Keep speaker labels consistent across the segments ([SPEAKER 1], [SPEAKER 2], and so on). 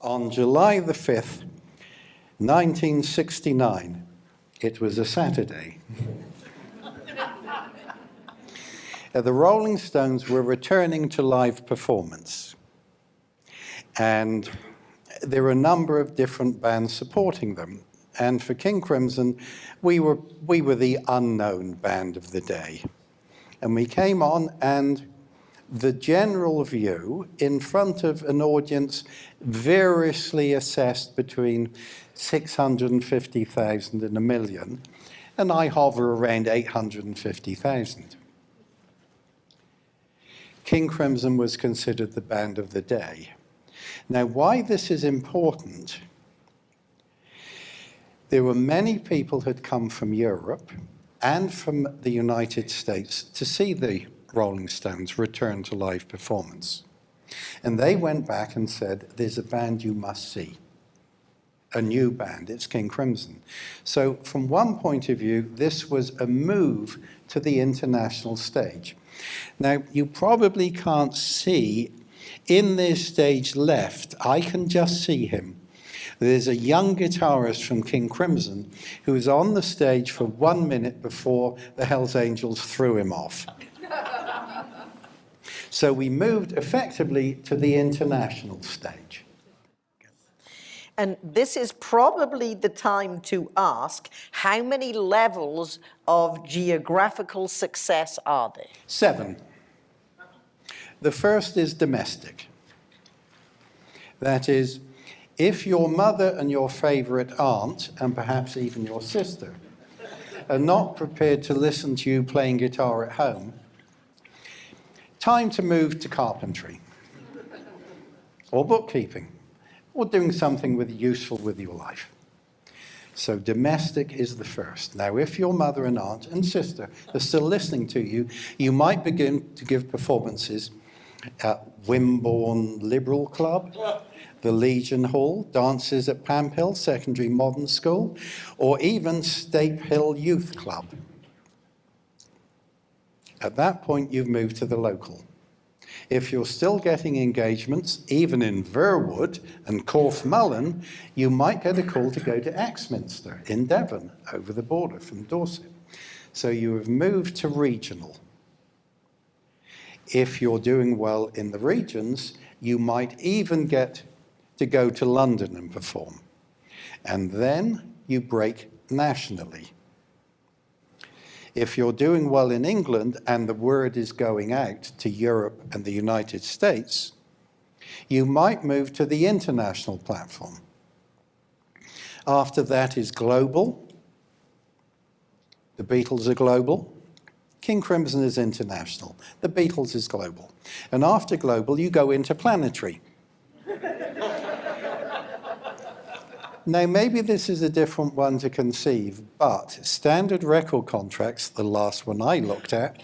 [SPEAKER 1] On July the 5th, 1969, it was a Saturday. The Rolling Stones were returning to live performance. And there were a number of different bands supporting them. And for King Crimson, we were, we were the unknown band of the day. And we came on and the general view in front of an audience variously assessed between 650,000 and a million, and I hover around 850,000. King Crimson was considered the band of the day. Now, why this is important, there were many people who had come from Europe and from the United States to see the Rolling Stones return to live performance. And they went back and said, there's a band you must see a new band, it's King Crimson. So from one point of view, this was a move to the international stage. Now, you probably can't see in this stage left, I can just see him. There's a young guitarist from King Crimson who was on the stage for one minute before the Hells Angels threw him off. So we moved effectively to the international stage.
[SPEAKER 2] And this is probably the time to ask, how many levels of geographical success are there?
[SPEAKER 1] Seven. The first is domestic. That is, if your mother and your favorite aunt, and perhaps even your sister, are not prepared to listen to you playing guitar at home, time to move to carpentry or bookkeeping or doing something with useful with your life. So domestic is the first. Now, if your mother and aunt and sister are still listening to you, you might begin to give performances at Wimborne Liberal Club, the Legion Hall, dances at Pamphill Secondary Modern School, or even Stape Hill Youth Club. At that point, you've moved to the local. If you're still getting engagements, even in Verwood and Corfe Mullen, you might get a call to go to Axminster in Devon, over the border from Dorset. So you have moved to regional. If you're doing well in the regions, you might even get to go to London and perform. And then you break nationally. If you're doing well in England and the word is going out to Europe and the United States, you might move to the international platform. After that is global. The Beatles are global. King Crimson is international. The Beatles is global. And after global, you go into Now, maybe this is a different one to conceive, but standard record contracts, the last one I looked at,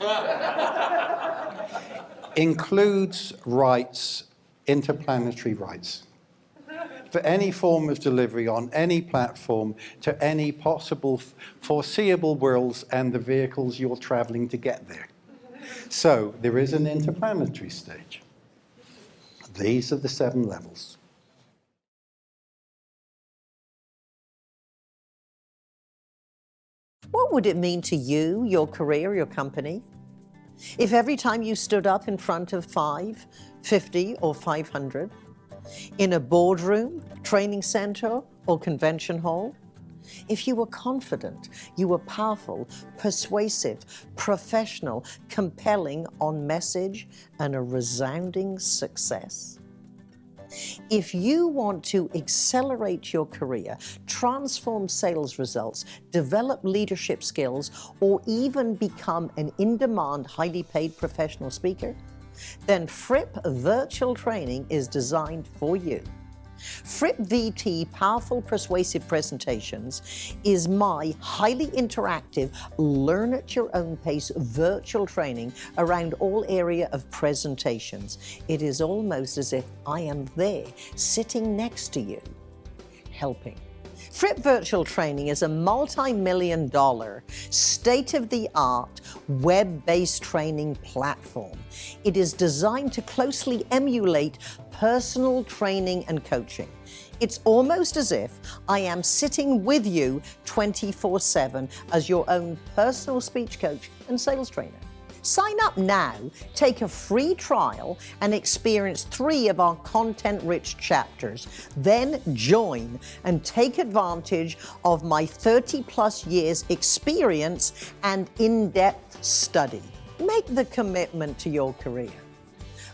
[SPEAKER 1] includes rights, interplanetary rights, for any form of delivery on any platform to any possible foreseeable worlds and the vehicles you're traveling to get there. So there is an interplanetary stage. These are the seven levels.
[SPEAKER 2] What would it mean to you, your career, your company? If every time you stood up in front of five, 50 or 500, in a boardroom, training center or convention hall, if you were confident, you were powerful, persuasive, professional, compelling on message and a resounding success, if you want to accelerate your career, transform sales results, develop leadership skills, or even become an in-demand, highly paid professional speaker, then Fripp Virtual Training is designed for you. Fripp VT Powerful Persuasive Presentations is my highly interactive, learn at your own pace virtual training around all area of presentations. It is almost as if I am there, sitting next to you, helping. Fripp Virtual Training is a multi-million dollar, state-of-the-art, web-based training platform. It is designed to closely emulate personal training and coaching. It's almost as if I am sitting with you 24-7 as your own personal speech coach and sales trainer. Sign up now, take a free trial, and experience three of our content-rich chapters. Then join and take advantage of my 30-plus years experience and in-depth study. Make the commitment to your career.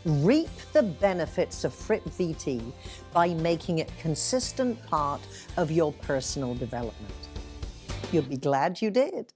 [SPEAKER 2] Reap the benefits of Fripp VT by making it consistent part of your personal development. You'll be glad you did.